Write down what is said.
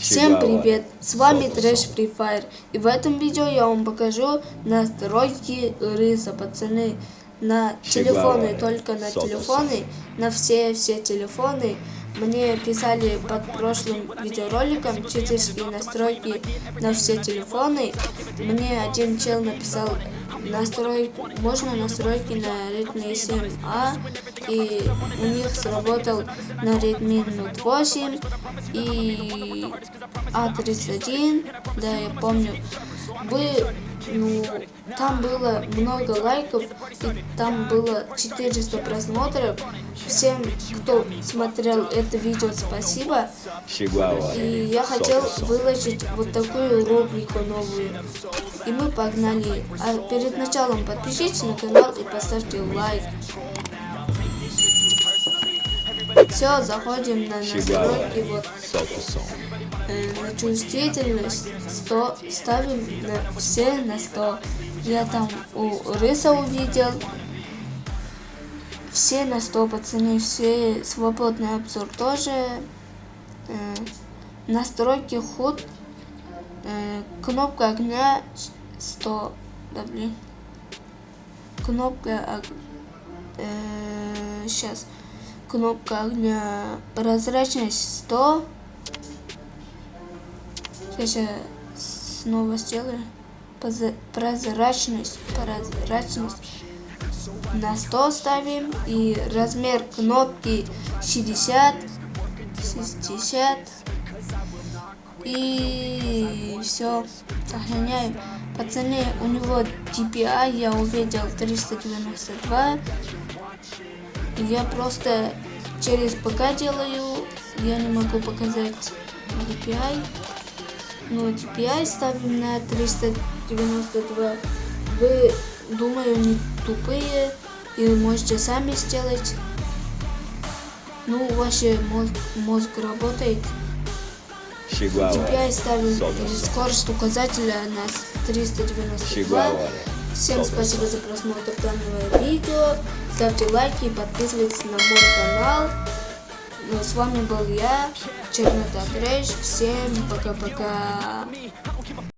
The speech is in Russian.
Всем привет! С вами Трэш Free Fire. И в этом видео я вам покажу настройки рыса, пацаны. На телефоны, только на телефоны, на все-все телефоны. Мне писали под прошлым видеороликом читерские настройки на все телефоны. Мне один чел написал настрой, можно настройки на Redmi 7A, и у них сработал на Redmi Note 8 и A31, да, я помню. Вы, ну, там было много лайков, и там было 400 просмотров. Всем, кто смотрел это видео, спасибо. И я хотел выложить вот такую рубрику новую. И мы погнали. А перед началом подпишитесь на канал и поставьте лайк. Все, заходим на настройки. Вот. Э, на чувствительность 100 ставим на все на 100. Я там у Рыса увидел. Все на 100, пацаны, все свободный обзор тоже. Э, настройки худ. Э, кнопка огня 100. Да блин. Кнопка э, сейчас. Кнопка огня прозрачность 100. Сейчас я снова сделаю. Прозрачность. Прозрачность. На 100 ставим. И размер кнопки 60. 60. И все. Сохраняем. Пацаны, у него DPI я увидел 392. Я просто через ПК делаю. Я не могу показать DPI. Ну, DPI ставим на 392. Вы, думаю, не тупые и можете сами сделать. Ну, ваш мозг, мозг работает. DPI ставим скорость указателя на 392. Всем спасибо за просмотр данного видео. Ставьте лайки и подписывайтесь на мой канал. Ну, с вами был я, Чернота Трэш. Всем пока-пока.